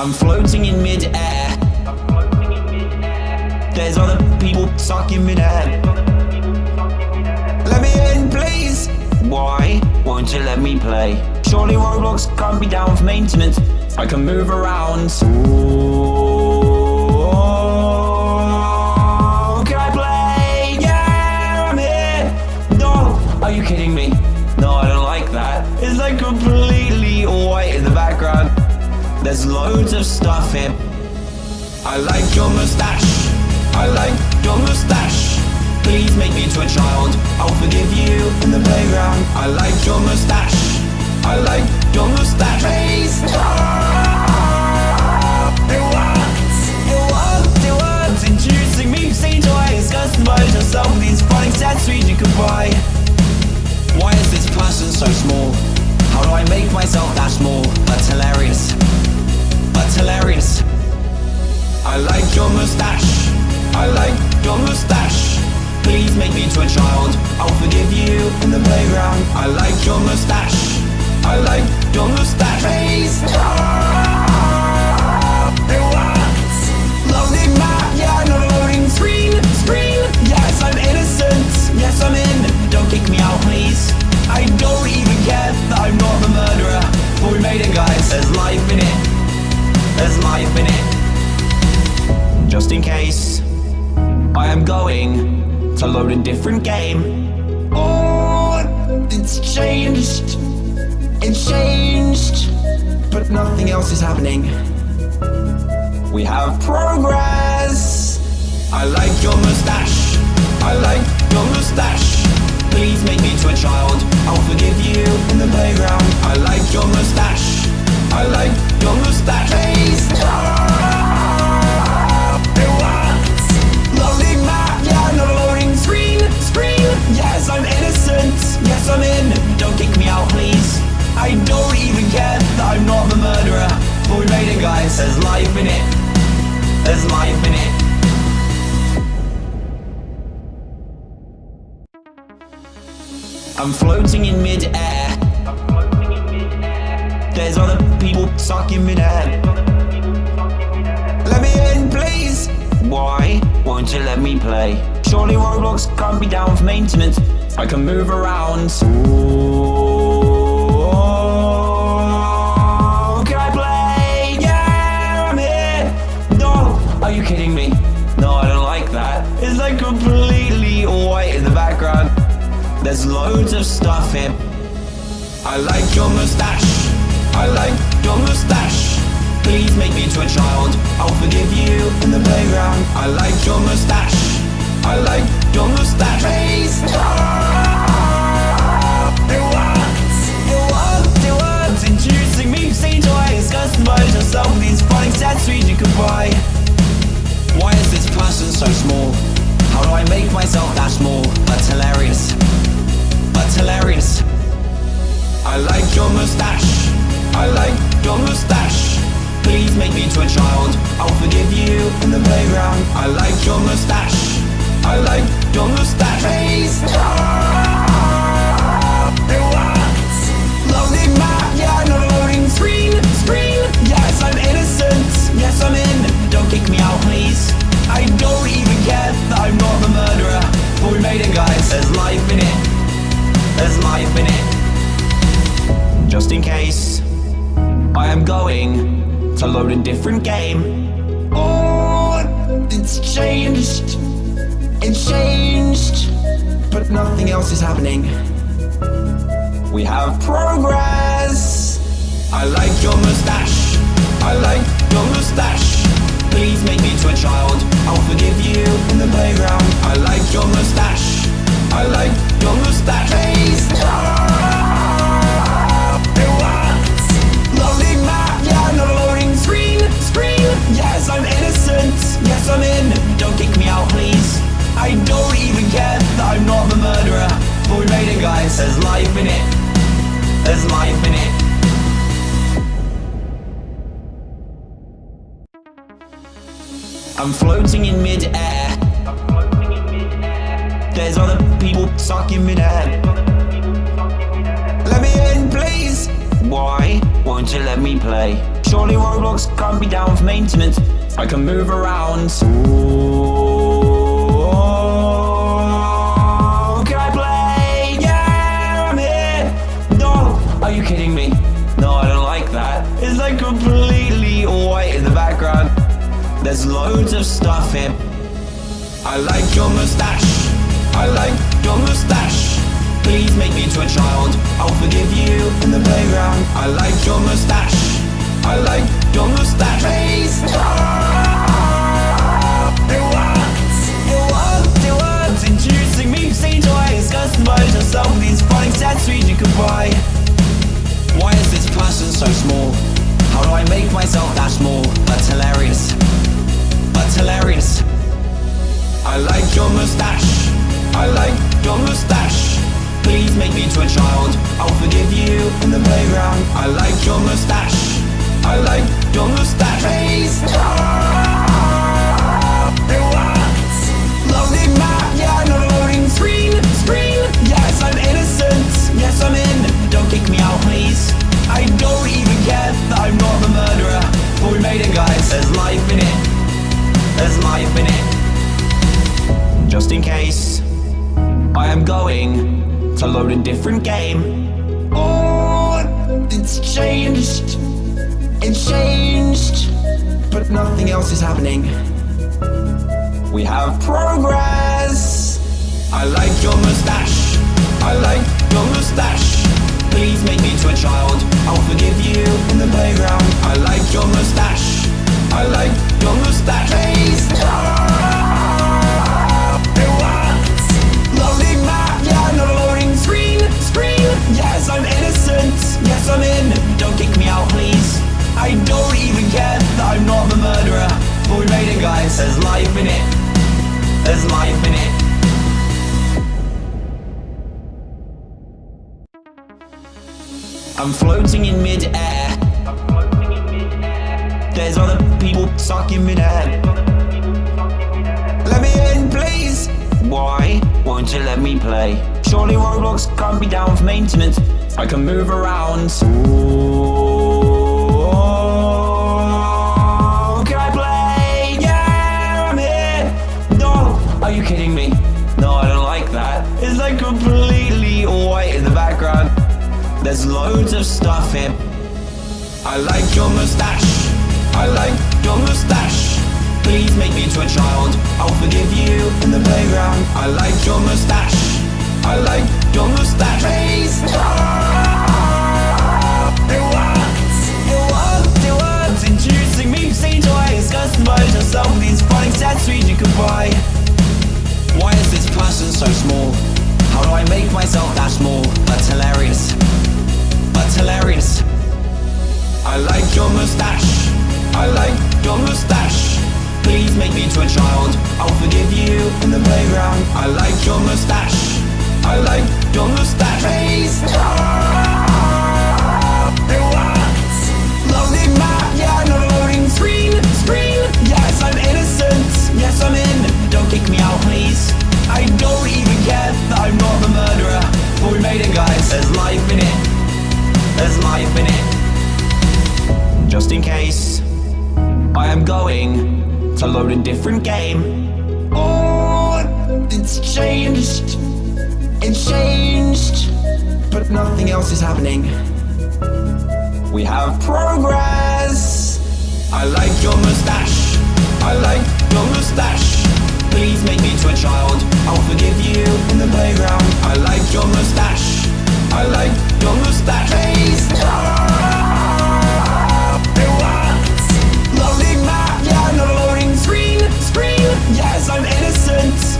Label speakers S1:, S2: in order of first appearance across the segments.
S1: I'm floating in mid-air. There's other people sucking mid-air. Let me in, please. Why won't you let me play? Surely Roblox can't be down for maintenance. I can move around. Ooh, can I play? Yeah, I'm here. No, are you kidding me? No, I don't like that. It's like There's loads of stuff here. I like your mustache. I like your mustache. Please make me into a child. I'll forgive you in the playground. I like your mustache. I like your mustache. Please. It worked. It worked. It worked. Introducing me to toys. Customize yourself with these fun accessories you can buy. Why is this person so small? How do I make myself that small? That's hilarious. Hilarious. I like your mustache. I like your mustache. Please make me into a child. I'll forgive you in the playground. I like your mustache. I like your mustache. Please. It worked. Loading map. Yeah, loading screen. Screen. Yes, I'm innocent. Yes, I'm in. Don't kick me out, please. I don't even care that I'm not the murderer. But we made it, guys. There's life in it. Life in it. Just in case, I am going to load a different game. Oh, it's changed. It's changed. But nothing else is happening. We have progress. I like your mustache. I like your mustache. Please make me to a child. I'll forgive you in the playground. I like your mustache. I like your mustache. It worked. Loading map. Yeah, not loading screen. Screen. Yes, I'm innocent. Yes, I'm in. Don't kick me out, please. I don't even care that I'm not the murderer. But we made it, guys. There's life in it. There's life in it. I'm floating in mid-air. There's other sucking mid-air. Let me in, please. Why won't you let me play? Surely Roblox can't be down for maintenance. I can move around. Ooh, can I play? Yeah, I'm here. No, are you kidding me? No, I don't like that. It's like completely white in the background. There's loads of stuff here. I like your mustache. I like your mustache. Please make me into a child. I'll forgive you in the playground. I like your mustache. I like your mustache. Please. Introducing me to toys. Customize yourself with these fun accessories you can buy. Why is this person so small? How do I make myself that small? That's hilarious. That's hilarious. I like your mustache. I like your mustache. Please make me into a child. I'll forgive you in the playground. I like your mustache. I like your mustache. Please. It worked. Loading map. Yeah, not loading screen. Screen. Yes, I'm innocent. Yes, I'm in. Don't kick me out, please. I don't even care that I'm not the murderer. But we made it, guys. There's life in it. There's life in it. Just in case, I am going to load a different game. Oh, it's changed. It's changed. But nothing else is happening. We have progress. I like your mustache. I like your mustache. Please make me to a child. I'll forgive you in the playground. I like your mustache. I like your mustache. Please. It Yes, I'm innocent. Yes, I'm in. Don't kick me out, please. I don't even care that I'm not the murderer. But we made it, guys. There's life in it. There's life in it. I'm floating in mid-air. There's other people sucking mid-air. Let me in, please. Why won't you let me play? Surely Roblox can't be down for maintenance. I can move around. Ooh, can I play? Yeah, I'm here. No, are you kidding me? No, I don't like that. It's like completely white in the background. There's loads of stuff here. I like your mustache. I like your mustache. Please make me into a child. I'll forgive you in the playground. I like your mustache. I like your mustache. Please. It works. It works. It works. Introducing me to these. Why is this so small? How do I make myself that small? Hilarious. Hilarious. I like your mustache. I like your mustache. Please make me into a child. I'll forgive you in the playground. I like your mustache. Please. It works. Loading map, yeah, loading screen. Screen. Yes, I'm innocent. Yes, I'm in. Don't kick me out, please. I don't even care that I'm not murderer. But we made it, guys. There's life in it. There's life in it just in case. I am going to load a different game. Oh, it's changed. It's changed. But nothing else is happening. We have progress. I like your mustache. I like your mustache. Please make me to a child. I'll forgive you in the playground. I like your mustache. I like your mustache. Please. It works. Loading map, yeah, not a loading screen. Screen. Yes, I'm innocent. Yes, I'm in. Don't kick me out, please. I don't even care that I'm not the murderer. But we made it, guys. There's life in it. There's life in it. I'm floating in mid-air. There's other people stuck in mid-air. Let me in, please. Why won't you let me play? Surely Roblox can't be down for maintenance. I can move around. Ooh, There's loads of stuff here. I like your mustache. I like your mustache. Please make me into a child. I'll forgive you in the playground. I like your mustache. I like your mustache. Please. It works. It works. It works. Introducing me to toys. Customize yourself with these fun accessories you can buy. Why is this person so small? How do I make myself that small? That's hilarious. That's hilarious. I like your mustache. I like your mustache. Please make me into a child. I'll forgive you in the playground. I like your mustache. I like your mustache. Please. Just in case. I am going to load a different game. Oh, it's changed. It's changed. But nothing else is happening. We have progress. I like your mustache. I like your mustache. Please make me to a child. I'll forgive you in the playground. I like your mustache. I like your mustache. Please. It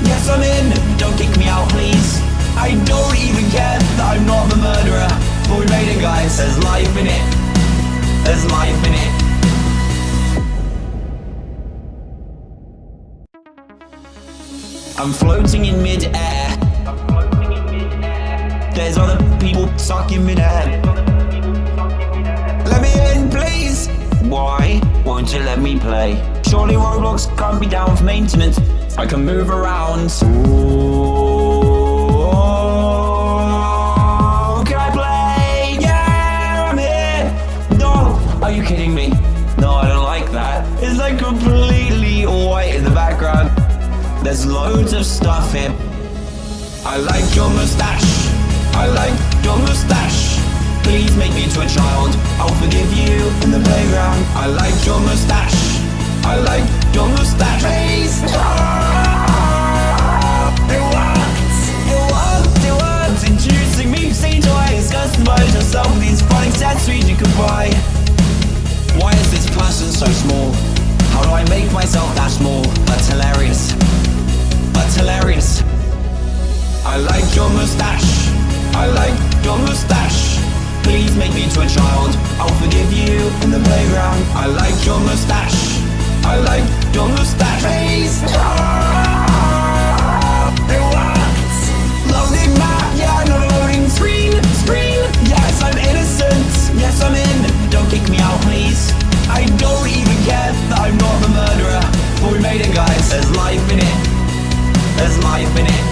S1: Yes, I'm in. Don't kick me out, please. I don't even care that I'm not the murderer. But we made it, guys. There's life in it. There's life in it. I'm floating in mid-air. There's other people stuck in mid-air. Let me in, please. Why won't you let me play? Surely Roblox can't be down for maintenance. I can move around. Ooh, can I play? Yeah, I'm here. No, are you kidding me? No, I don't like that. It's like completely white in the background. There's loads of stuff here. I like your mustache. I like your mustache. Please make me into a child. I'll forgive you in the playground. I like your mustache. I like your mustache. Please. It worked. It worked. It worked. Introducing me to toys. Customize yourself with these funny accessories you can buy. Why is this person so small? How do I make myself that small? That's hilarious. That's hilarious. I like your mustache. I like your mustache. Please make me into a child. I'll forgive you in the playground. I like your mustache. I like your mustache. Please. It worked. Loading map, yeah, loading screen. Screen. Yes, I'm innocent. Yes, I'm in. Don't kick me out, please. I don't even care that I'm not the murderer. But we made it, guys. There's life in it. There's life in it.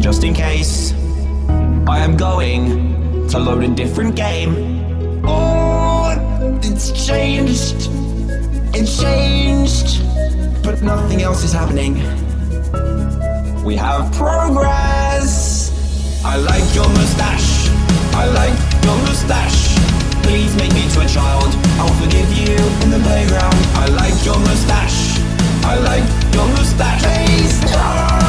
S1: Just in case, I am going to load a different game. Oh, it's changed. It's changed. But nothing else is happening. We have progress. I like your mustache. I like your mustache. Please make me to a child. I'll forgive you in the playground. I like your mustache. I like your mustache. Please.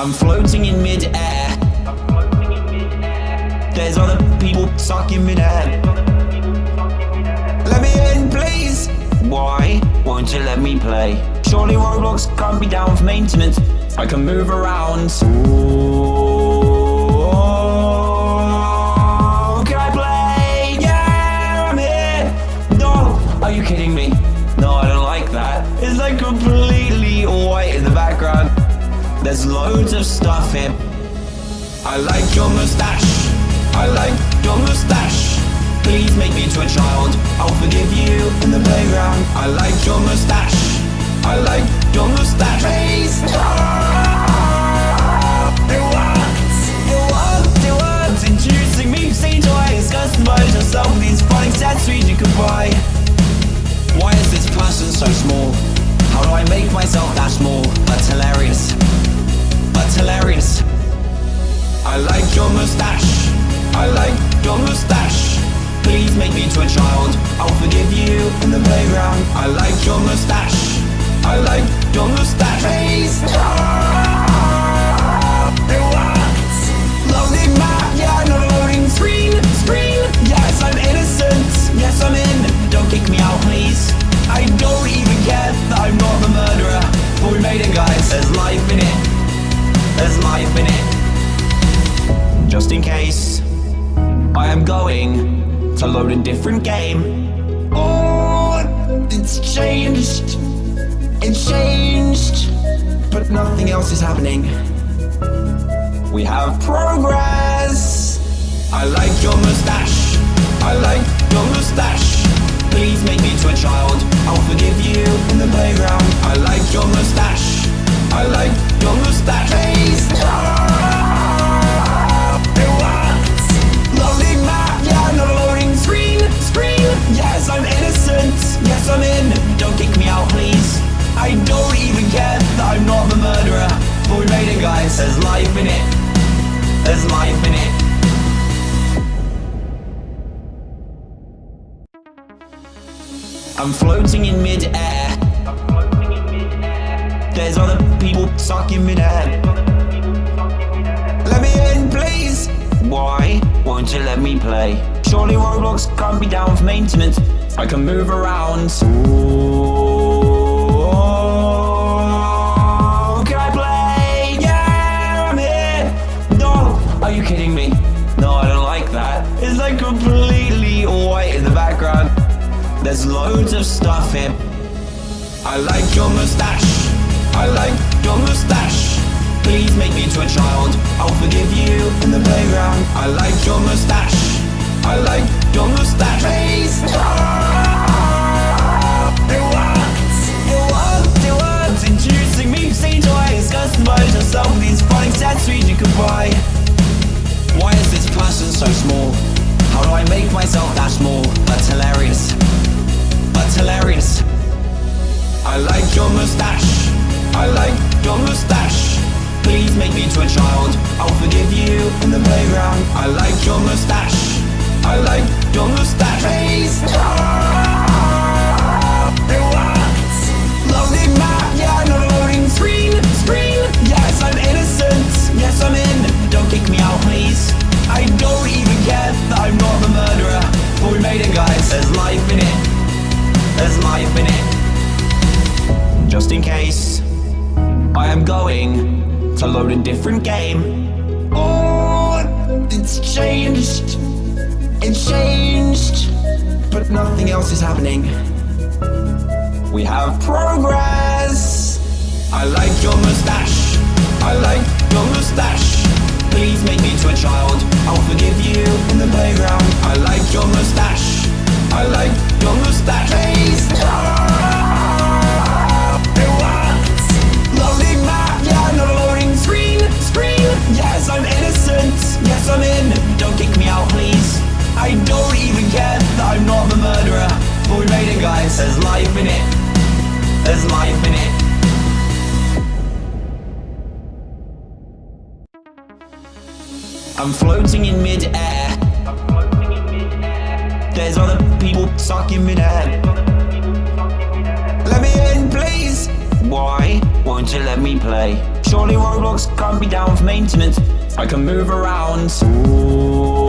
S1: I'm floating in mid-air. There's other people in mid-air. Let me in, please. Why won't you let me play? Surely Roblox can't be down for maintenance. I can move around. Ooh, There's loads of stuff here. I like your mustache. I like your mustache. Please make me into a child. I'll forgive you in the playground. I like your mustache. I like your mustache. Please. Introducing me to toys. Customize yourself with these funny accessories you can buy. Why is this person so small? How do I make myself that small? That's hilarious. That's hilarious. I like your mustache. I like your mustache. Please make me into a child. I'll forgive you in the playground. I like your mustache. I like your mustache. Please. Worked. Loading map, yeah, not loading screen. Screen. Yes, I'm innocent. Yes, I'm in. Don't kick me out, please. I don't even care that I'm not the murderer. But we made it, Just in case, I am going to load a different game. Oh, it's changed. It's changed. But nothing else is happening. We have progress. I like your mustache. I like your mustache. Please make me to a child. I'll forgive you in the playground. I like your mustache. I like your mustache. Please. It Yes, I'm in. Don't kick me out, please. I don't even care that I'm not the murderer. But we made it, guys. There's life in it. There's life in it. I'm floating in mid-air. There's other people stuck in mid-air. Let me in, please. Why won't you let me play? Surely Roblox can't be down for maintenance. I can move around. Ooh, can I play? Yeah, I'm here. No, are you kidding me? No, I don't like that. It's like completely white in the background. There's loads of stuff here. I like your mustache. I like your mustache. Please make me into a child. I'll forgive you in the playground. I like your mustache. I like your mustache. Please. It works. It works. It works. Introducing me to toys. Customize yourself with these accessories you can buy. Why is this person so small? How do I make myself that small? That's hilarious. That's hilarious. I like your mustache. I like your mustache. Please make me into a child. I'll forgive you in the playground. I like your mustache. Please. It works. Loading map, yeah, loading screen. Screen. Yes, I'm innocent. Yes, I'm in. Don't kick me out, please. I don't even care that I'm not murderer. But we made it, guys. There's life in it. There's life in it. Just in case, I am going to load a different game. Oh, it's changed. It's changed. But nothing else is happening. We have progress. I like your mustache. I like your mustache. Please make me to a child. I'll forgive you in the playground. I like your mustache. I like your mustache. Please. It works. Loading map, yeah, not a loading screen. Screen. Yes, I'm innocent. Yes, I'm in. Don't kick me out, please. I don't even care that I'm not the murderer. But we made it, guys. There's life in it. There's life in it. I'm floating in mid-air. There's other people stuck in mid-air. Let me in, please. Why won't you let me play? Surely Roblox can't be down for maintenance. I can move around. Ooh,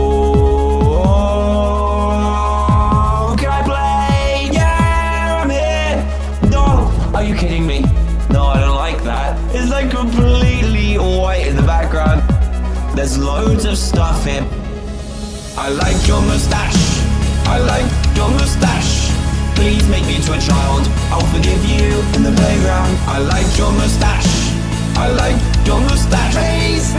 S1: There's loads of stuff here. I like your mustache. I like your mustache. Please make me into a child. I'll forgive you in the playground. I like your mustache. I like your mustache. Please.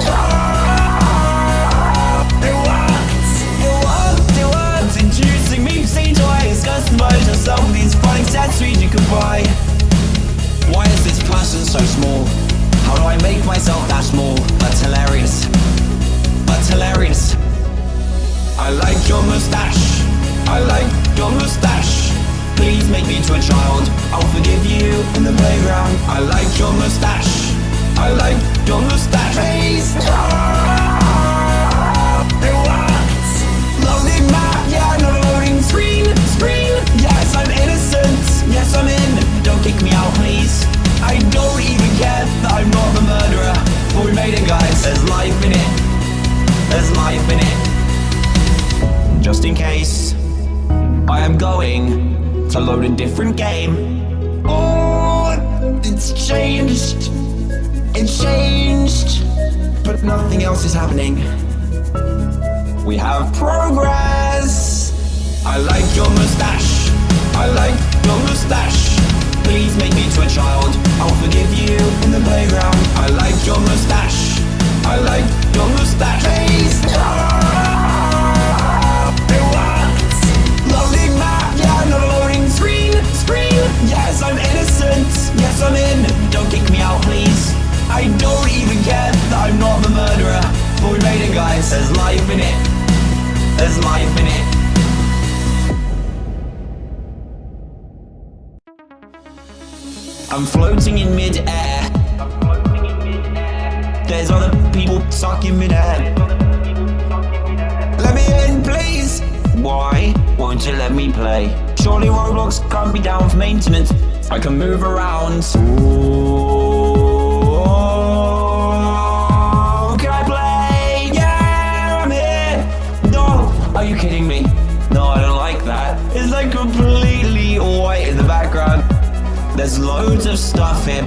S1: of stuff in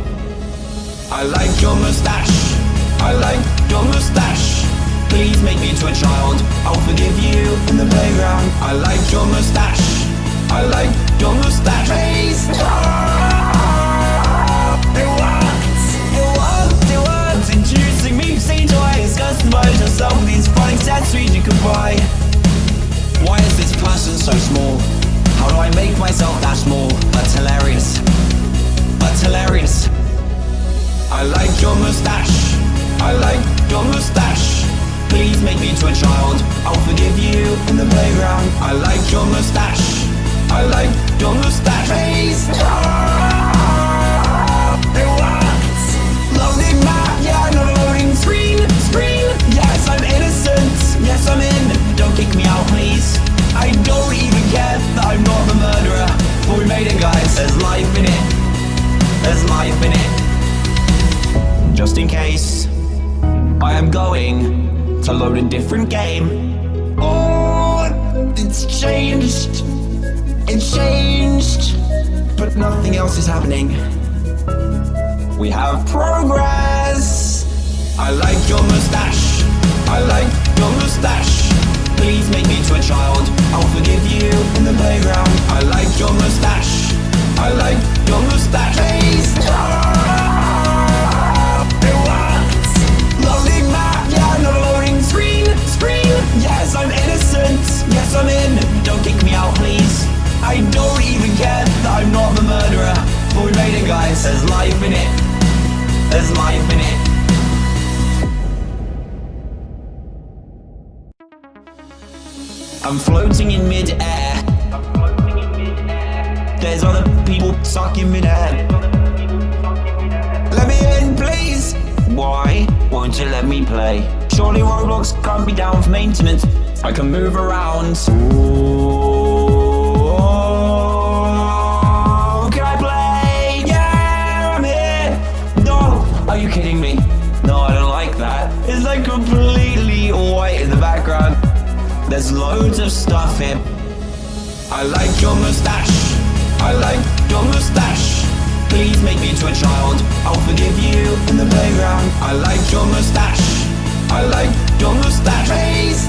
S1: I like your moustache. I like your moustache. Please make me into a child. I'll forgive you in the playground. I like your moustache. I like your moustache. Please It worked It worked, it worked Introducing me see toys Customized. Yourself with these fun accessories you can buy. Why is this person so small? How do I make myself that small? That's hilarious. That's hilarious. I like your mustache. I like your mustache. Please make me into a child. I'll forgive you in the playground. I like your mustache. I like your mustache. Please. It works. Loading map, yeah, loading screen. Screen. Yes, I'm innocent. Yes, I'm in. Don't kick me out, please. I don't even care that I'm not the murderer. But we made it, guys. There's life in it. Life in it. Just in case, I am going to load a different game. Oh, it's changed. It's changed. But nothing else is happening. We have progress. I like your mustache. I like your mustache. Please make me to a child. I'll forgive you in the playground. I like your mustache. I like your mustache. Please. It works. Loading map, yeah, not a loading screen. Screen. Yes, I'm innocent. Yes, I'm in. Don't kick me out, please. I don't even care that I'm not the murderer. Life in it. There's life in it. I'm floating in mid-air. There's other stuck in mid-air. Let me in, please. Why won't you let me play? Surely Roblox can't be down for maintenance. I can move around. Ooh, can I play? Yeah, I'm here. No, are you kidding me? No, I don't like that. It's like completely white in the background. There's loads of stuff here. I like your mustache. I like your mustache. Please make me into a child. I'll forgive you in the playground. I like your mustache. I like your mustache. Please.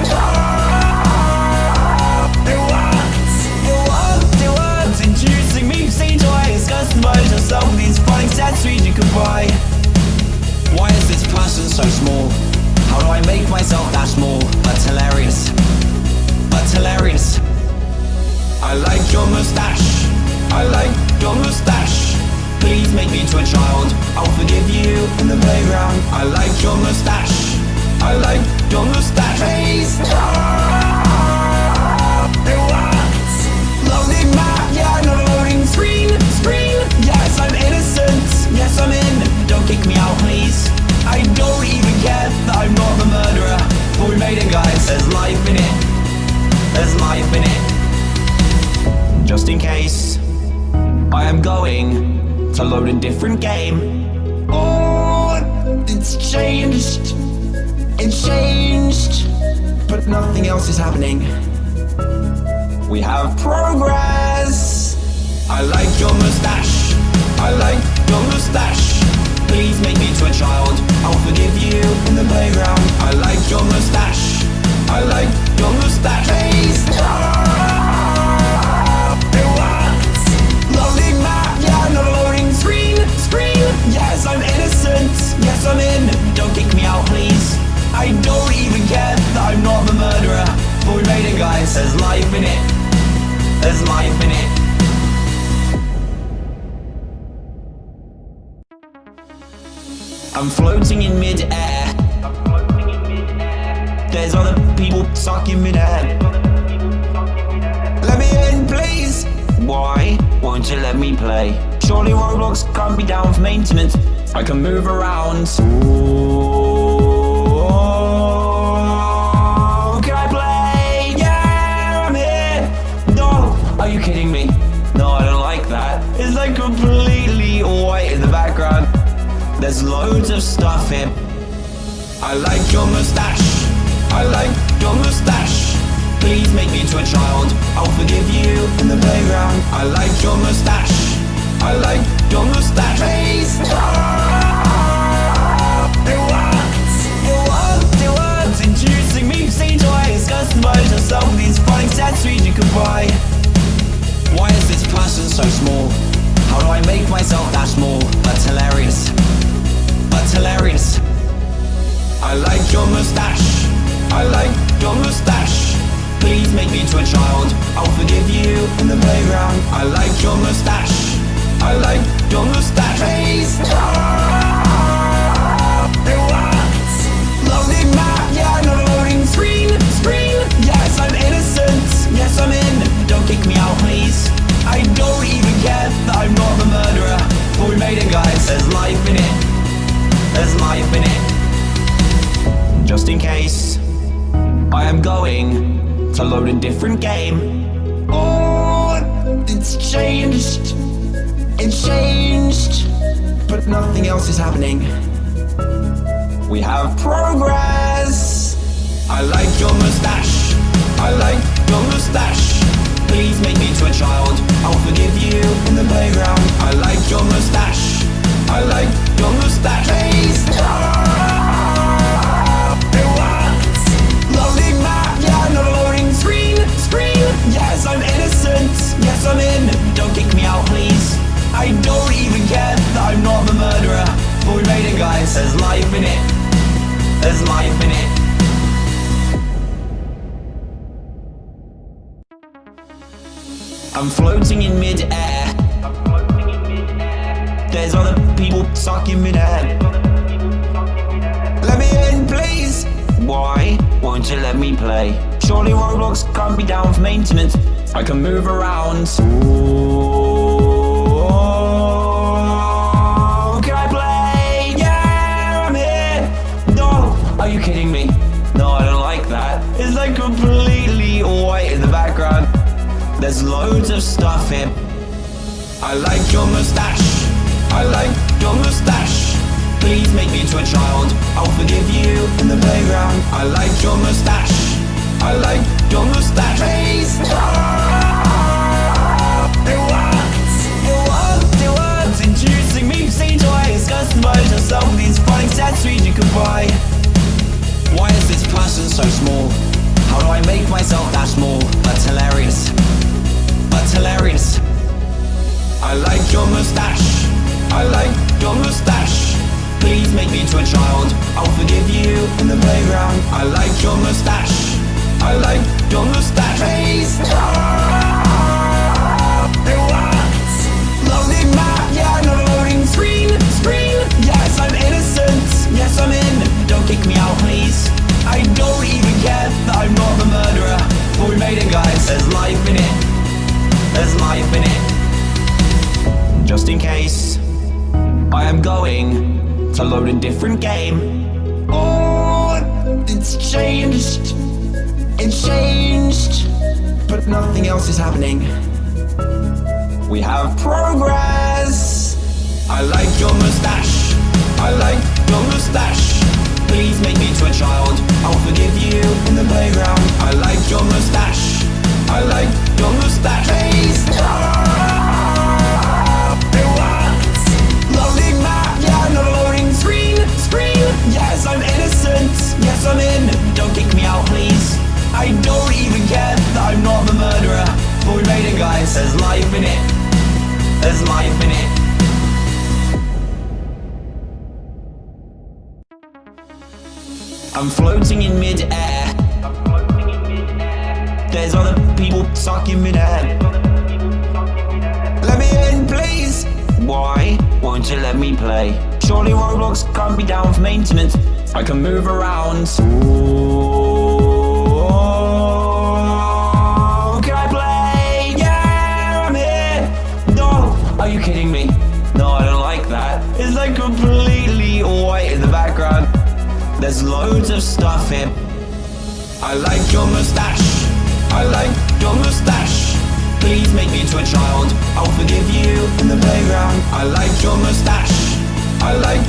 S1: Introducing me to toys. Customize yourself with these fun accessories you can buy. Why is this person so small? How do I make myself that small? That's hilarious. That's hilarious. I like your mustache. I like your mustache. Please make me into a child. I'll forgive you in the playground. I like your mustache. I like your mustache. Please. It works. Loading map, yeah, not loading screen. Screen. Yes, I'm innocent. Yes, I'm in. Don't kick me out, please. I don't even care that I'm not the murderer. But we made it, guys. There's life in it. There's life in it. Just in case, I am going to load a different game. Oh, it's changed. It's changed. But nothing else is happening. We have progress. I like your mustache. I like your mustache. Please make me to a child. I'll forgive you in the playground. I like your mustache. I like your mustache. Please. It I'm not the murderer. But we made it, guys. There's life in it. There's life in it. I'm floating in mid-air. There's other people stuck in mid-air. Let me in, please. Why won't you let me play? Surely Roblox can't be down for maintenance. I can move around. Ooh, kidding me? No, I don't like that. It's like completely white in the background. There's loads of stuff here. I like your mustache. I like your mustache. Please make me into a child. I'll forgive you in the playground. I like your mustache. I like your mustache. Please. Introducing me to these. Why is this person so small? How do I make myself that small? That's hilarious. That's hilarious. I like your mustache. I like your mustache. Please make me to a child. I'll forgive you in the playground. I like your mustache. I like your mustache. Please. Progress. I like your mustache. I like your mustache. Please make me to a child. I'll forgive you in the playground. I like your mustache. I like your mustache. Please. It works. Loading map, yeah, not loading screen. Screen. Yes, I'm innocent. Yes, I'm in. Don't kick me out, please. I don't even care that I'm not the murderer. Made it, guys. There's life in it. There's life in it. I'm floating in mid-air. There's other people stuck in mid-air. Let me in, please. Why won't you let me play? Surely Roblox can't be down for maintenance. I can move around. Ooh, There's loads of stuff here. I like your mustache. I like your mustache. Please make me into a child. I'll forgive you in the playground. I like your mustache. I like your mustache. Please. It works. It works. It works. Introducing me to toys. Customize yourself with these fun accessories you can buy. Why is this person so small? How do I make myself that small? That's hilarious. That's hilarious. I like your mustache. I like your mustache. Please make me into a child. I'll forgive you in the playground. I like your mustache. I like your mustache. Please. Just in case, I am going to load a different game. Oh, it's changed. It changed. But nothing else is happening. We have progress. I like your mustache. I like your mustache. Please make me to a child. I'll forgive you in the playground. I like your mustache. I like your mustache. Please. It Yes, I'm in. Don't kick me out, please. I don't even care that I'm not the murderer. But we made it, guys. There's life in it. There's life in it. I'm floating in mid-air. There's other people stuck in mid-air. Let me in, please. Why won't you let me play? Surely Roblox can't be down for maintenance. I can move around. Ooh, can I play? Yeah, I'm here. No, are you kidding me? No, I don't like that. It's like completely white in the background. There's loads of stuff here. I like your mustache. I like your mustache. Please make me into a child. I'll forgive you in the playground. I like your mustache. I like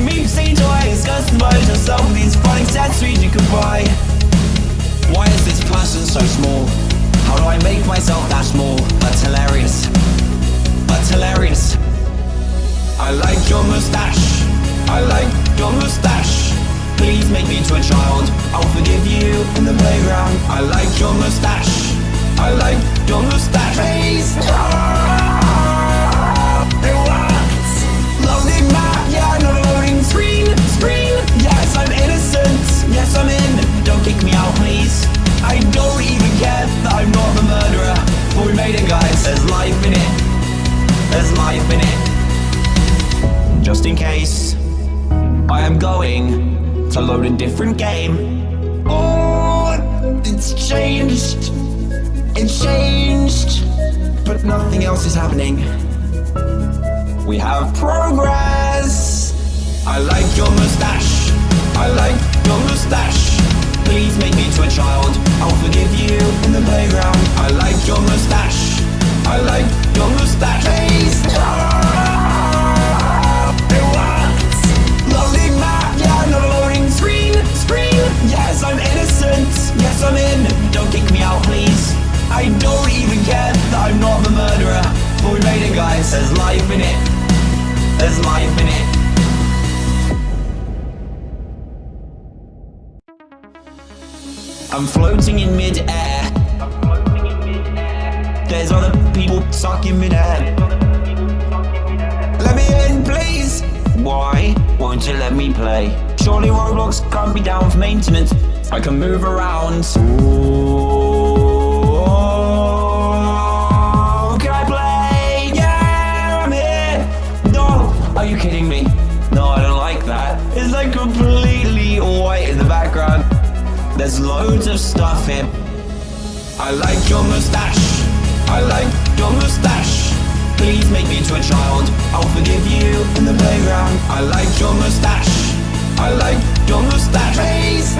S1: me to toys. Customize yourself with these can buy. Why is this so small? How do I make myself that small? Hilarious. Hilarious. I like your mustache. I like your mustache. Please make me into a child. I'll forgive you in the playground. I like your mustache. Don't lose that haze I don't even care. That I'm not murderer. But we made it guys, there's life in it. There's life in it. Just in case I am going to load a different game. Oh, it's changed. It's changed. But nothing else is happening. We have progress. I like your mustache. I like your mustache. Please make me to a child. I'll forgive you in the playground. I like your mustache. I like your mustache. Please. It worked. Loading map. Yeah, not loading screen. Screen. Yes, I'm innocent. Yes, I'm in. Don't kick me out, please. I don't even care that I'm not the murderer. But we made it, guys. There's life in it. There's life in it. I'm floating in mid-air. There's other people stuck in mid-air. Let me in, please. Why won't you let me play? Surely Roblox can't be down for maintenance. I can move around. Ooh, There's loads of stuff here. I like your mustache. I like your mustache. Please make me into a child. I'll forgive you in the playground. I like your mustache. I like your mustache. Please.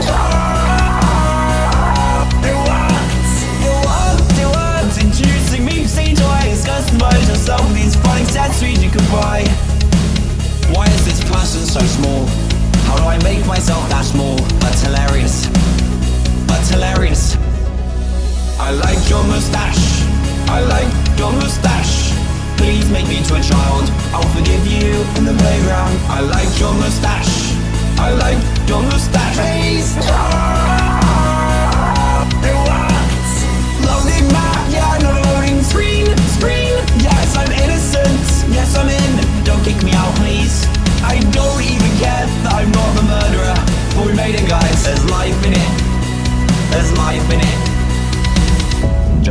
S1: Introducing me to toys. Customize yourself with these fun accessories you can buy. Why is this person so small? How do I make myself that small? That's hilarious. Hilarious. I like your mustache. I like your mustache. Please make me into a child. I'll forgive you in the playground. I like your mustache. I like your mustache. Please.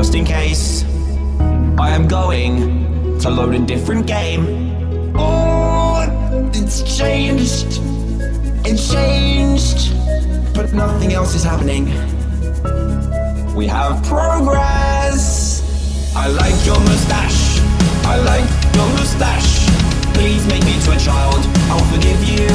S1: Just in case, I am going to load a different game. Oh, it's changed. It's changed. But nothing else is happening. We have progress. I like your mustache. I like your mustache. Please make me to a child. I'll forgive you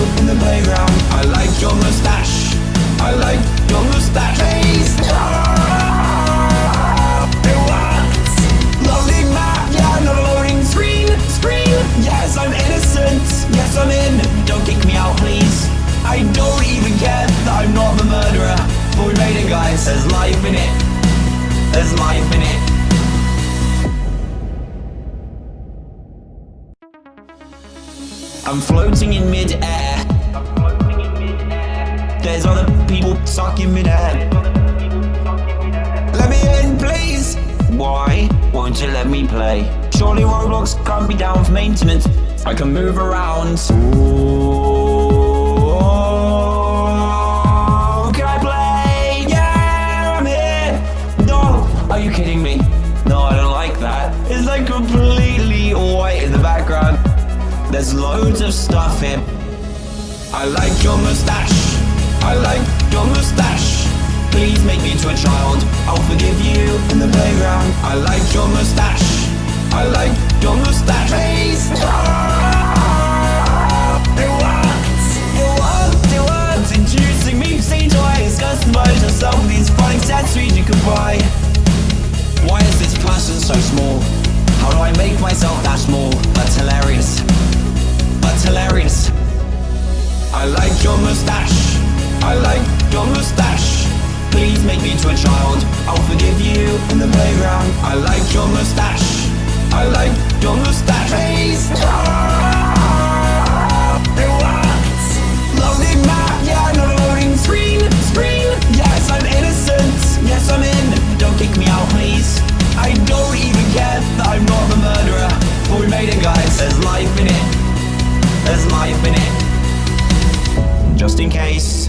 S1: it. Life in it. Just in case,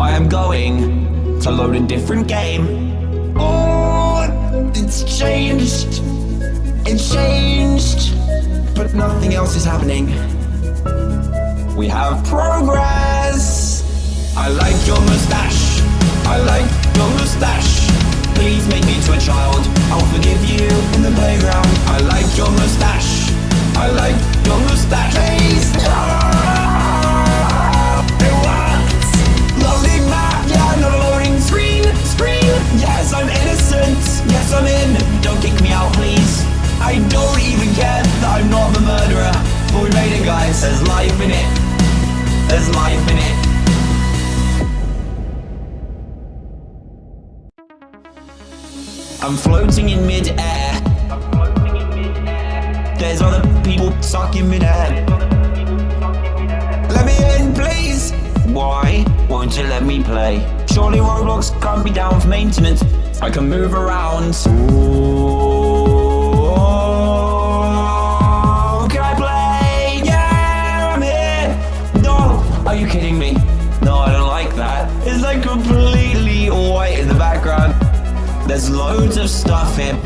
S1: I am going to load a different game. Oh, it's changed. It's changed. but nothing else is happening. We have progress. I like your mustache. I like your mustache. Please make me to a child. I'll forgive you in the playground. I like your mustache. I like your mustache. It worked. Loading map. Yeah, not a loading screen. Screen. Yes, I'm innocent. Yes, I'm in. Don't kick me out, please. I don't even care that I'm not the murderer. But we made it, guys. There's life in it. There's life in it. I'm floating in mid-air. There's other people stuck in mid-air. Let me in, please. Why won't you let me play? Surely Roblox can't be down for maintenance. I can move around. Ooh, can I play? Yeah, I'm here. No, are you kidding me? No, I don't like that. It's like completely white in the background. There's loads of stuff here.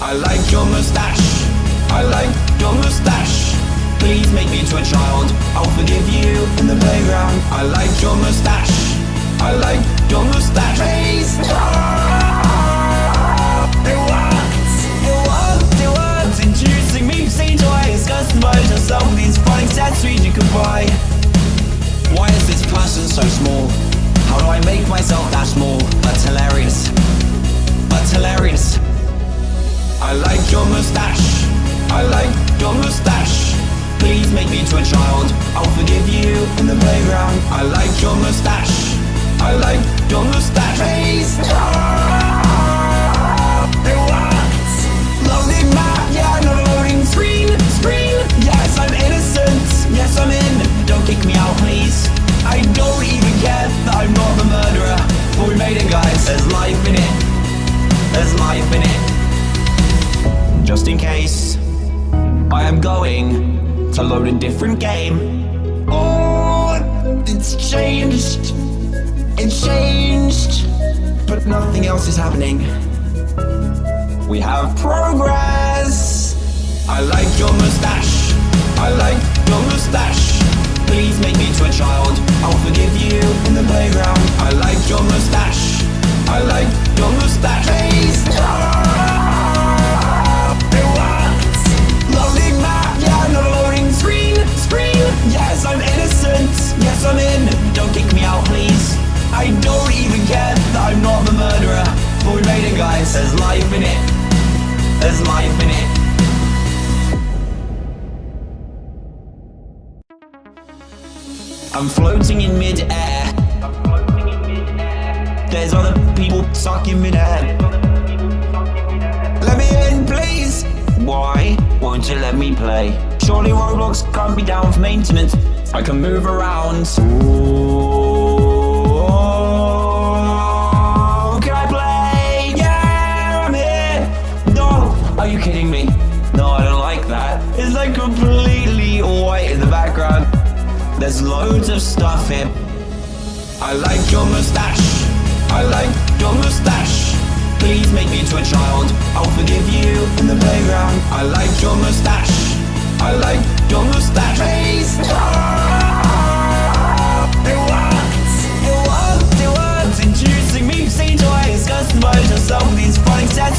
S1: I like your mustache. I like your mustache. Please make me into a child. I'll forgive you in the playground. I like your mustache. I like your mustache. Please. It worked. It worked. It worked. Introducing me to toys. Customize yourself with these funny accessories you can buy. Why is this person so small? How do I make myself that small? That's hilarious. That's hilarious. I like your mustache. I like your mustache. Please make me into a child. I'll forgive you in the playground. I like your mustache. I like your mustache. Please. It worked. Loading map. Yeah, loading screen. Screen. Yes, I'm innocent. Yes, I'm in. Don't kick me out, please. I don't even care that I'm not the murderer. But we made it, guys. There's life in it. There's life in it. Just in case, I am going to load a different game. Oh, it's changed. It changed. But nothing else is happening. We have progress. I like your mustache. I like your mustache. Please make me to a child. I'll forgive you in the playground. I like your mustache. I like your mustache. Please. It Yes, I'm in. Don't kick me out, please. I don't even care that I'm not the murderer. But we made it, guys. There's life in it. There's life in it. I'm floating in mid-air. There's other people stuck in mid-air. Let me in, please. Why won't you let me play? Surely Roblox can't be down for maintenance. I can move around. Ooh, can I play? Yeah, I'm here. No, are you kidding me? No, I don't like that. It's like completely white in the background. There's loads of stuff here. I like your mustache. I like your mustache. Please make me into a child. I'll forgive you in the playground. I like your mustache. I like your mustache. Please.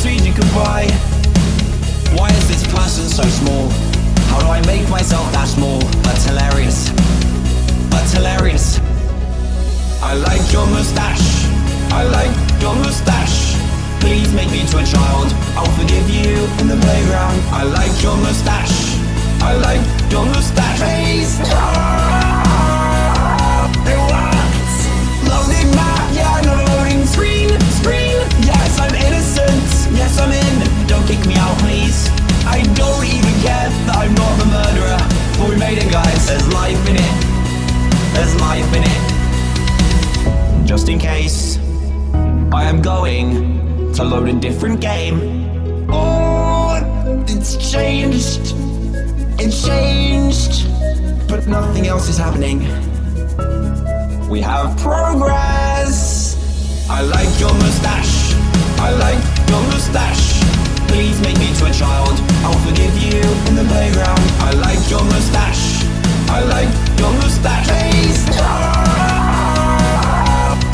S1: Can buy. Why is this person so small? How do I make myself that small? That's hilarious. That's hilarious. I like your mustache. I like your mustache. Please make me into a child. I'll forgive you in the playground. I like your mustache. I like your mustache. Please. Yes, I'm in. Don't kick me out, please. I don't even care that I'm not the murderer. But we made it, guys. There's life in it. There's life in it. Just in case, I am going to load a different game. Oh, it's changed. It changed. But nothing else is happening. We have progress. I like your mustache. I like your mustache. Please make me to a child. I'll forgive you in the playground. I like your mustache. I like your mustache. Please.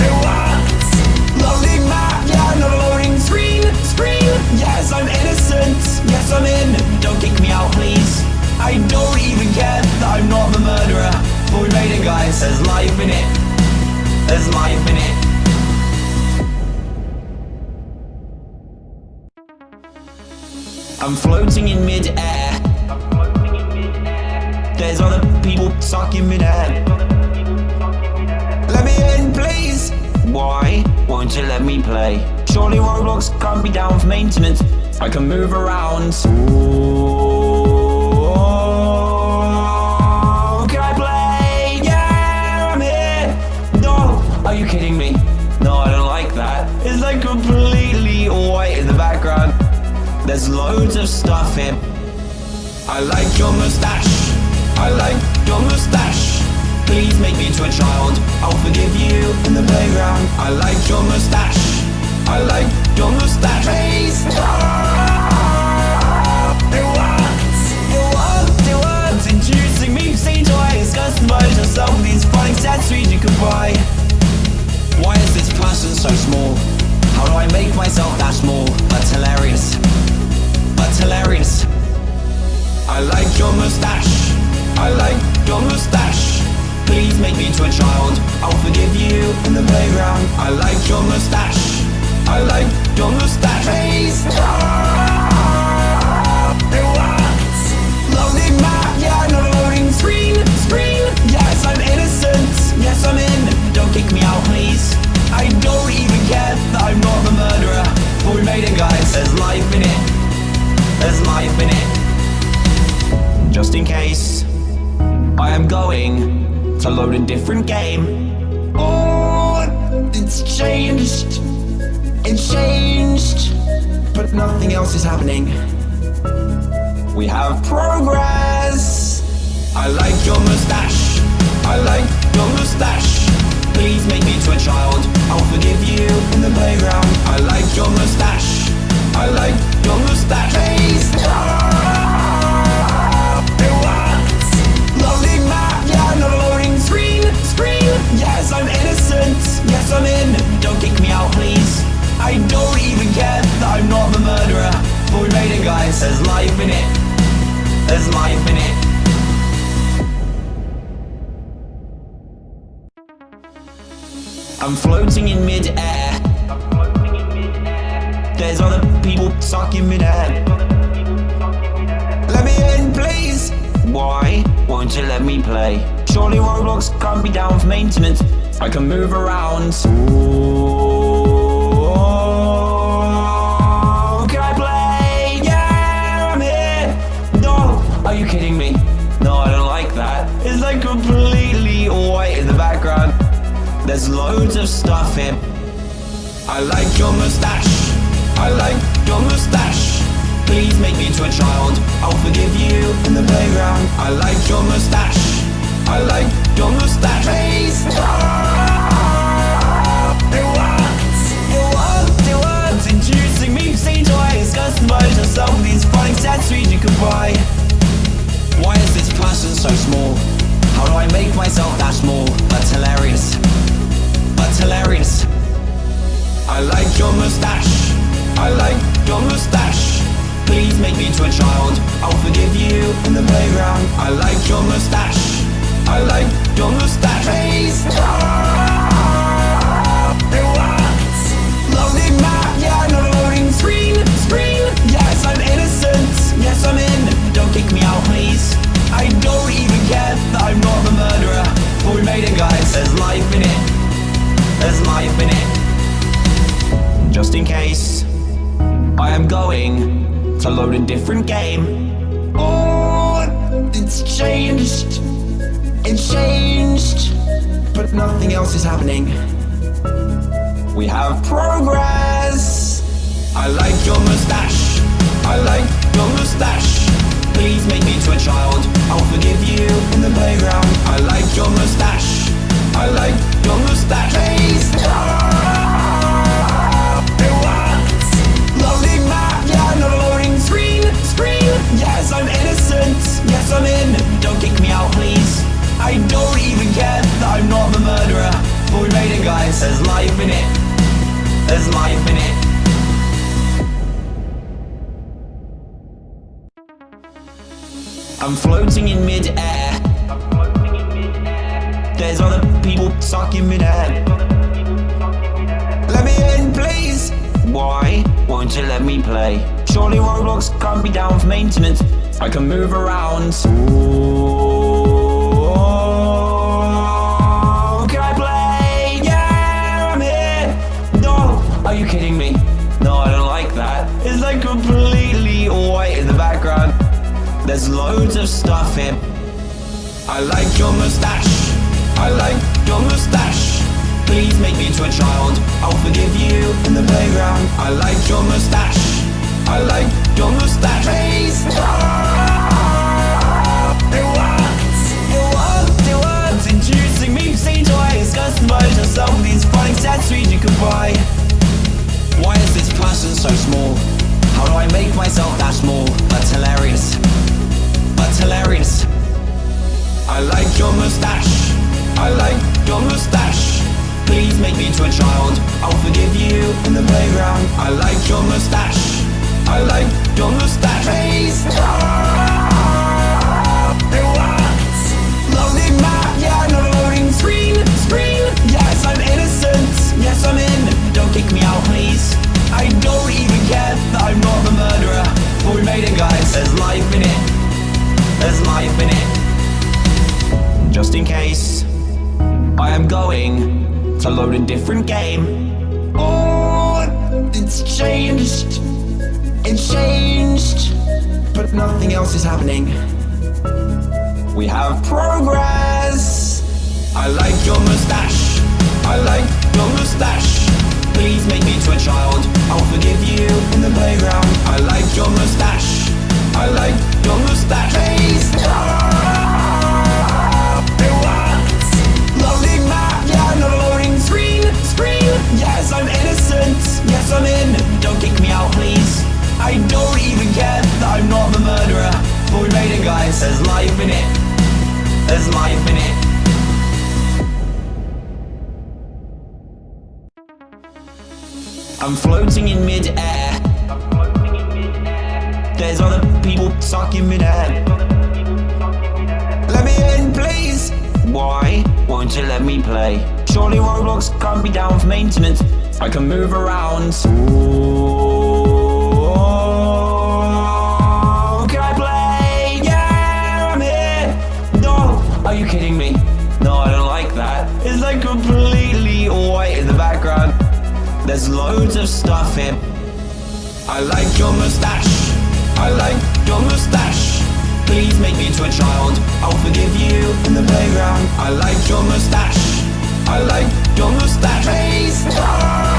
S1: It worked. Loading map, yeah, not loading screen. Screen. Yes, I'm innocent. Yes, I'm in. Don't kick me out, please. I don't even care that I'm not the murderer. Made it, guys. There's life in it. There's life in it. I'm floating in mid-air. There's other people in mid-air. Let me in, please. Why won't you let me play? Surely Roblox can't be down for maintenance. I can move around. Ooh, There's loads of stuff here. I like your mustache. I like your mustache. Please make me into a child. I'll forgive you in the playground. I like your mustache. I like your mustache. Please. Introducing me to toys. Customize yourself with these fun accessories you can buy. Why is this person so small? How do I make myself that small? That's hilarious. That's hilarious. I like your mustache. I like your mustache. Please make me into a child. I'll forgive you in the playground. I like your mustache. I like your mustache. Please. Worked. Loading map, yeah, not loading screen. Screen. Yes, I'm innocent. Yes, I'm in. Don't kick me out, please. I don't even care that I'm not the murderer. But we made it, Just in case, I am going to load a different game. Oh, it's changed. It changed. But nothing else is happening. We have progress. I like your mustache. I like your mustache. Please make me to a child. I'll forgive you in the playground. I like your mustache. I like your mustache. Please. It I can move around. Ooh, can I play? Yeah, I'm here. No, are you kidding me? No, I don't like that. It's like completely white in the background. There's loads of stuff here. I like your mustache. I like your mustache. Please make me into a child. I'll forgive you in the playground. I like your mustache. I like your mustache. To with these. Why is this so small? How do I make myself that small? Hilarious. Hilarious. I like your mustache. I like your mustache. Please make me into a child. I'll forgive you in the playground. I like your mustache. I like Please. It worked. Loading map, yeah, loading screen. Screen. Yes, I'm innocent. Yes, I'm in. Don't kick me out, please. I don't even care that I'm not the murderer. But we made it, guys. There's life in it. There's life in it. Just in case, I am going to load a different game. but nothing else is happening. We have progress! I like your mustache. I like your mustache. Please make me to a child. I'll forgive you in the playground. I like your mustache. I like your mustache. Please! Ah, it works! Lovely map, yeah, No a loading screen. Screen! Yes, I'm innocent. Yes, I'm in. Don't kick me out, please. I don't even care. I'm not the murderer, but we made it guys, there's life in it. There's life in it. I'm floating in mid-air. Mid There's other people sucking mid-air. Let me in, please! Why won't you let me play? Surely Roblox can't be down for maintenance. I can move around. Ooh. There's loads of stuff here. I like your mustache. I like your mustache. Please make me into a child. I'll forgive you in the playground. I like your mustache. I like your mustache. Please. It works. It works. It works. Introducing me to toys. Customize yourself with these fun accessories you can buy. Why is this person so small? How do I make myself that small? That's hilarious. That's hilarious. I like your mustache. I like your mustache. Please make me into a child. I'll forgive you in the playground. I like your mustache. I like going to load a different game. Oh, it's changed. It's changed. But nothing else is happening. We have progress. I like your mustache. I like your mustache. Please make me to a child. I'll forgive you in the playground. I like your mustache. I like your mustache. Please. Yes, I'm in. Don't kick me out, please. I don't even care that I'm not the murderer. But we made it, guys. There's life in it. There's life in it. I'm floating in midair. There's other people stuck in midair. Let me in, please. Why won't you let me play? Surely Roblox can't be down for maintenance. I can move around. Ooh, can I play? Yeah, I'm here. No, are you kidding me? No, I don't like that. It's like completely white in the background. There's loads of stuff here. I like your mustache. I like your mustache. Please make me into a child. I'll forgive you in the playground. I like your mustache. I like your mustache. Please.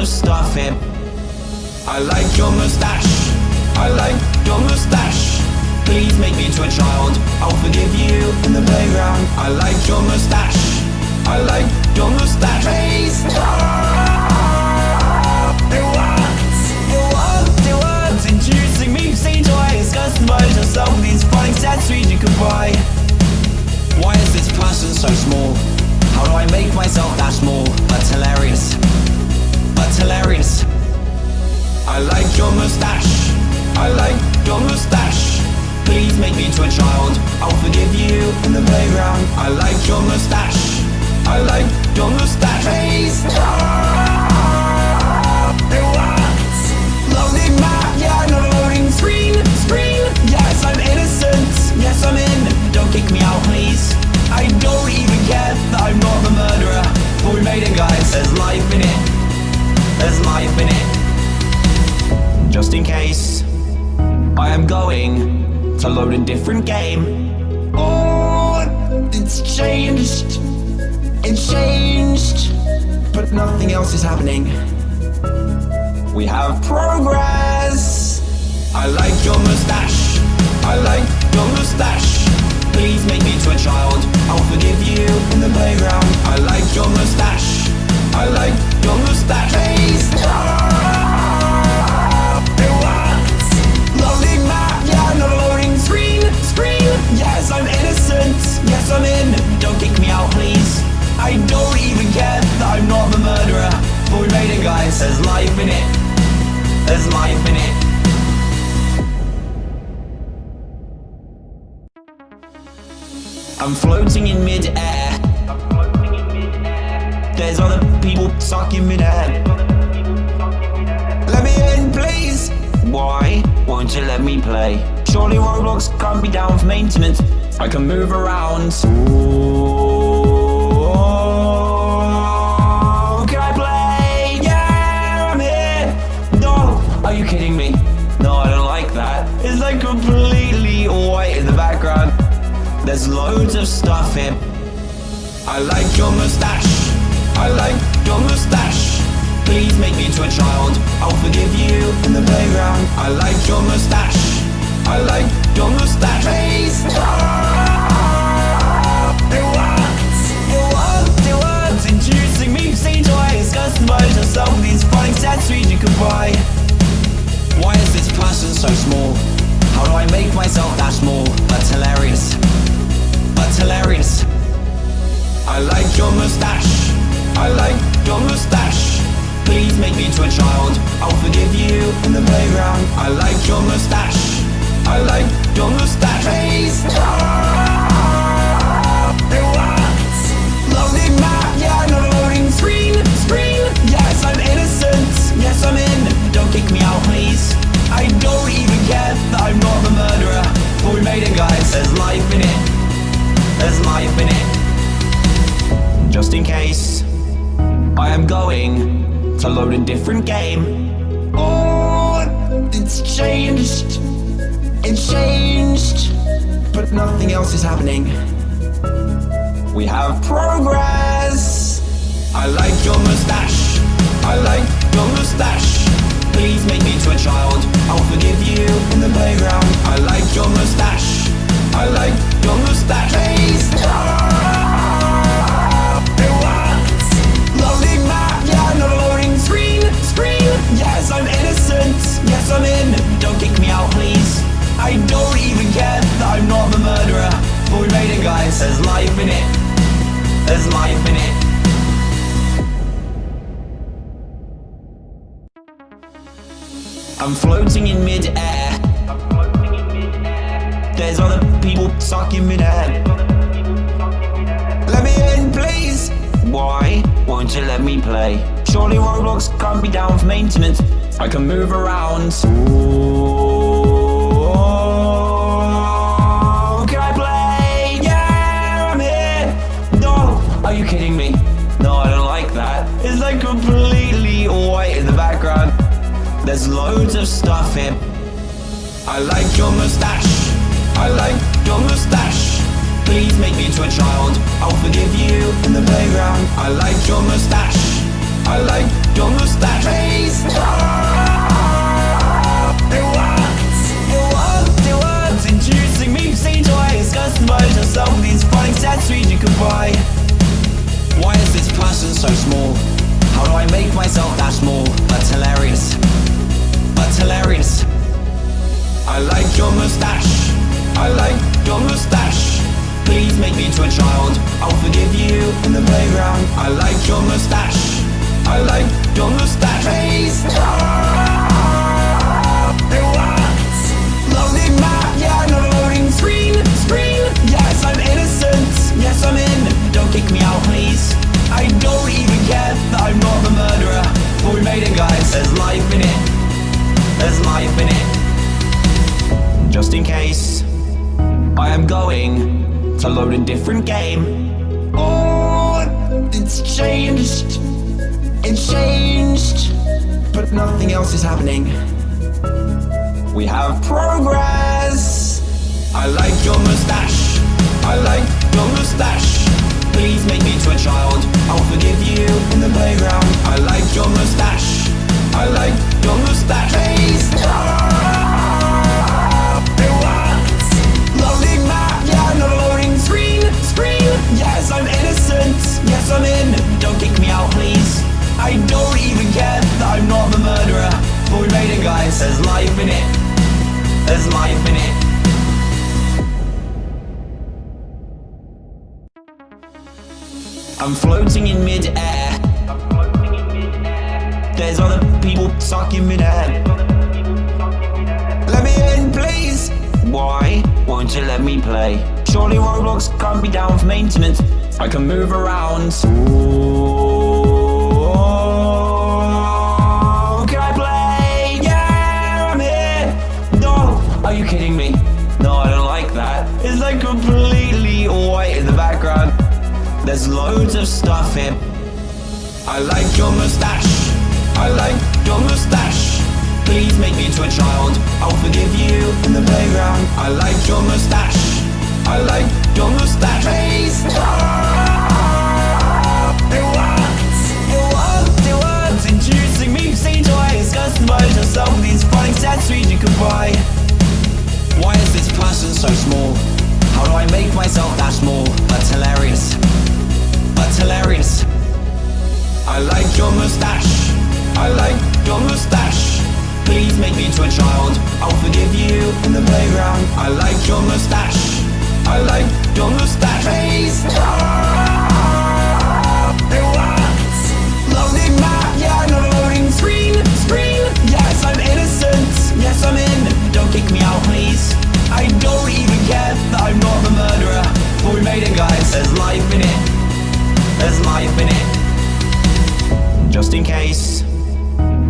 S1: Of stuff here. I like your mustache. I like your mustache. Please make me into a child. I'll forgive you in the playground. I like your mustache. I like your mustache. Please. Introducing me to toys. Customize yourself with these fun accessories you can buy. Why is this person so small? How do I make myself that small? That's hilarious. Hilarious. I like your mustache. I like your mustache. Please make me into a child. I'll forgive you in the playground. I like your mustache. I like your mustache. Please. Just in case. I am going to load a different game. Oh, it's changed. It changed. But nothing else is happening. We have progress. I like your mustache. I like your mustache. Please make me to a child. I'll forgive you in the playground. I like your mustache. I like your mustache. Please. It Yes, I'm in. Don't kick me out, please. I don't even care that I'm not the murderer. But we made it, guys. There's life in it. There's life in it. I'm floating in mid-air. There's other people stuck in mid-air. Let me in, please. Why won't you let me play? Surely Roblox can't be down for maintenance. I can move around. Ooh, can I play? Yeah, I'm here. No, are you kidding me? No, I don't like that. It's like completely white in the background. There's loads of stuff here. I like your mustache. I like your mustache. Please make me into a child. I'll forgive you in the playground. I like your mustache. I like your mustache. Please. It works. It works. It works. Introducing me to toys. Customize yourself with these accessories you can buy. Why is this person so small? How do I make myself that small? That's hilarious. That's hilarious. I like your mustache. I like your mustache. Please make me into a child. I'll forgive you in the playground. I like your mustache. I like Please. It works. Loading map, yeah, loading screen. Screen. Yes, I'm innocent. Yes, I'm in. Don't kick me out, please. I don't even care that I'm not the murderer. But we made it, guys. There's life in it. There's life in it. Just in case. I am going to load a different game. Oh, it's changed. It changed. But nothing else is happening. We have progress. I like your mustache. I like your mustache. Please make me to a child. I'll forgive you in the playground. I like your mustache. I like your mustache. Please. It works. Loading map, yeah, not a loading screen. Screen. Yes, I'm innocent. Yes, I'm in. I don't even care that I'm not the murderer. But we made it, guys. There's life in it. There's life in it. I'm floating in mid-air. There's other people stuck in mid-air. Let me in, please. Why won't you let me play? Surely Roblox can't be down for maintenance. I can move around. Ooh, There's loads of stuff here. I like your mustache. I like your mustache. Please make me into a child. I'll forgive you in the playground. I like your mustache. I like your mustache. Please. It works. It works. It works. Introducing me to toys. Customize yourself with these fun accessories you can buy. Why is this person so small? How do I make myself that small? That's hilarious. That's hilarious. I like your mustache. I like your mustache. Please make me into a child. I'll forgive you in the playground. I like your mustache. I like your mustache. Please. Happening. We have progress. I like your mustache. I like your mustache. Please make me to a child. I'll forgive you in the playground. I like your mustache. I like your mustache. Please. There's life in it. There's life in it. I'm floating in mid-air. There's other people in mid-air. Let me in, please. Why won't you let me play? Surely Roblox can't be down for maintenance. I can move around. Ooh, kidding me? No, I don't like that. It's like completely white in the background. There's loads of stuff here. I like your mustache. I like your mustache. Please make me into a child. I'll forgive you in the playground. I like your mustache. I like your mustache. Please. It. It. It. Introducing me to these. So small? How do I make myself that small? That's hilarious. That's hilarious. I like your mustache. I like your mustache. Please make me to a child. I'll forgive you in the playground. I like your mustache. I like your mustache. Please. It works. Loading map, yeah, not a loading screen. Screen. Yes, I'm innocent. Yes, I'm in. Don't kick me out, It, guys. There's life in it. There's life in it. Just in case,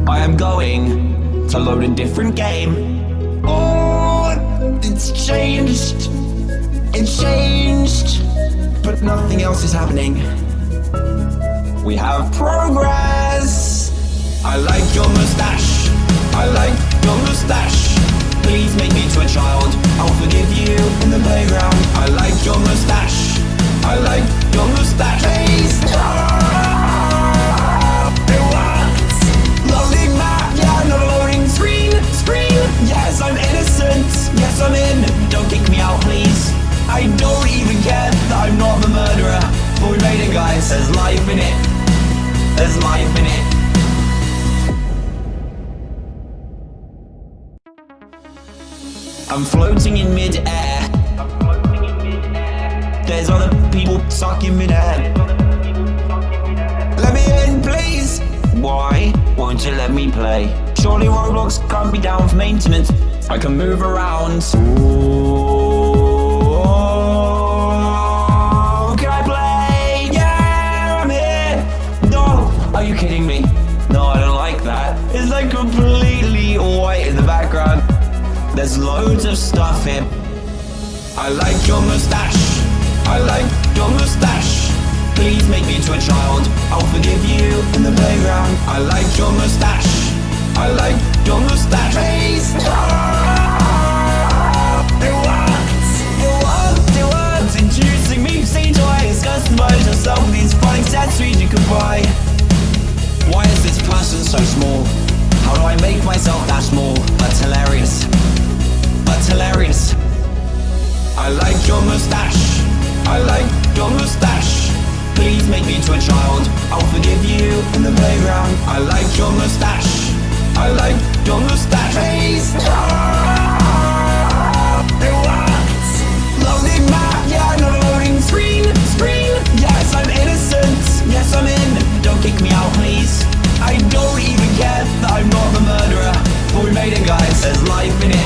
S1: I am going to load a different game. Oh, it's changed. It's changed. But nothing else is happening. We have progress. I like your mustache. I like your mustache. Please make me to a child. I'll forgive you in the playground. I like your mustache. I like your mustache. Please. It works. Loading map, yeah, not loading screen. Screen. Yes, I'm innocent. Yes, I'm in. Don't kick me out, please. I don't even care that I'm not the murderer. Made it, guys. There's life in it. There's life in it. I'm floating in mid-air. There's other people in mid-air. Let me in, please. Why won't you let me play? Surely Roblox can't be down for maintenance. I can move around. Ooh, can I play? Yeah, I'm here. No, are you kidding me? No, I don't like that. It's like completely There's loads of stuff here. I like your mustache. I like your mustache. Please make me into a child. I'll forgive you in the playground. I like your mustache. I like your mustache works. Introducing me to toys, customize yourself with these fun accessories you can buy. Why is this person so small? How do I make myself that small? That's hilarious. Hilarious. I like your mustache. I like your mustache. Please make me into a child. I'll forgive you in the playground. I like your mustache. I like your mustache. Works. Loading map, yeah, loading screen. Screen. Yes, I'm innocent. Yes, I'm in. Don't kick me out, please. I don't even care that I'm not the murderer. But we made it, guys. There's life in it.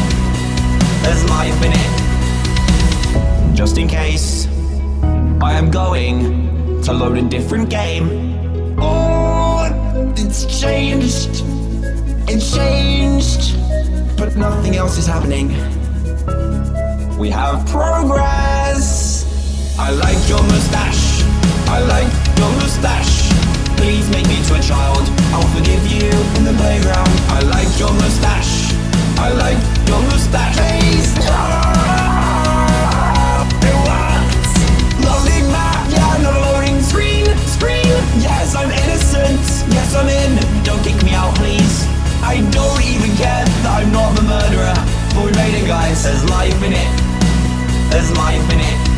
S1: Just in case, I am going to load a different game. Oh, it's changed. It's changed. But nothing else is happening. We have progress. I like your mustache. I like your mustache. Please make me to a child. I'll forgive you in the playground. I like your mustache. I like your mustache. Face. It Yes, I'm in. Don't kick me out, please. I don't even care that I'm not the murderer. But we made it, guys. There's life in it. There's life in it.